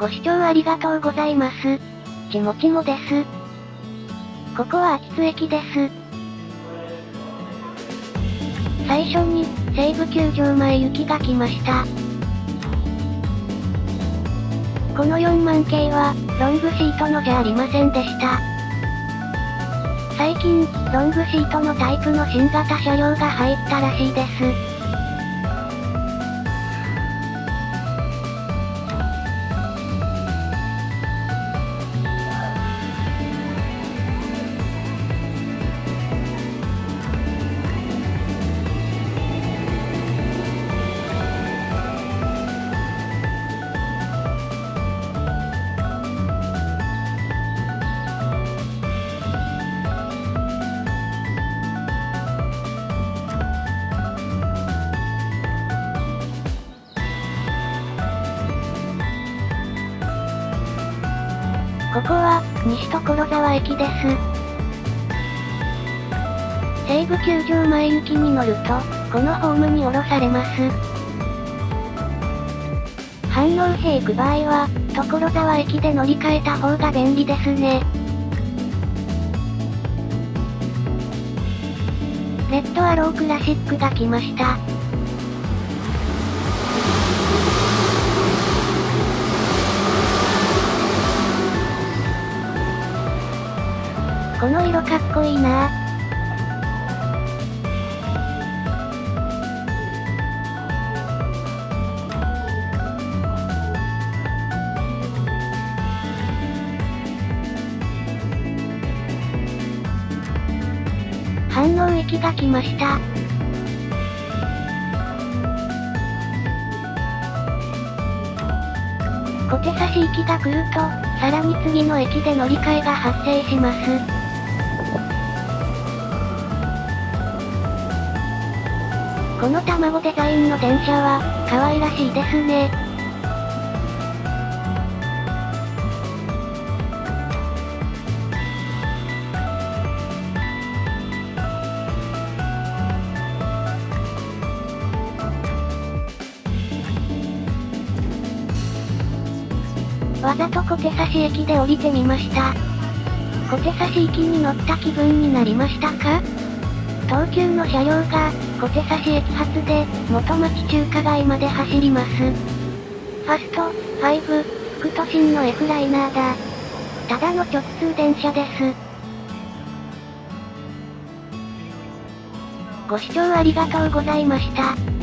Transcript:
ご視聴ありがとうございます。ちもちもです。ここは秋津駅です。最初に、西武球場前行きが来ました。この4万系は、ロングシートのじゃありませんでした。最近、ロングシートのタイプの新型車両が入ったらしいです。ここは、西所沢駅です。西武球場前行きに乗ると、このホームに降ろされます。反応兵行く場合は、所沢駅で乗り換えた方が便利ですね。レッドアロークラシックが来ました。この色かっこいいな反応駅が来ました。小手差し行きが来ると、さらに次の駅で乗り換えが発生します。この卵デザインの電車は、可愛らしいですね。わざと小手差し駅で降りてみました。小手差し駅に乗った気分になりましたか？東急の車両が、小手差し駅発で、元町中華街まで走ります。ファスト、5、副都心の F ライナーだ。ただの直通電車です。ご視聴ありがとうございました。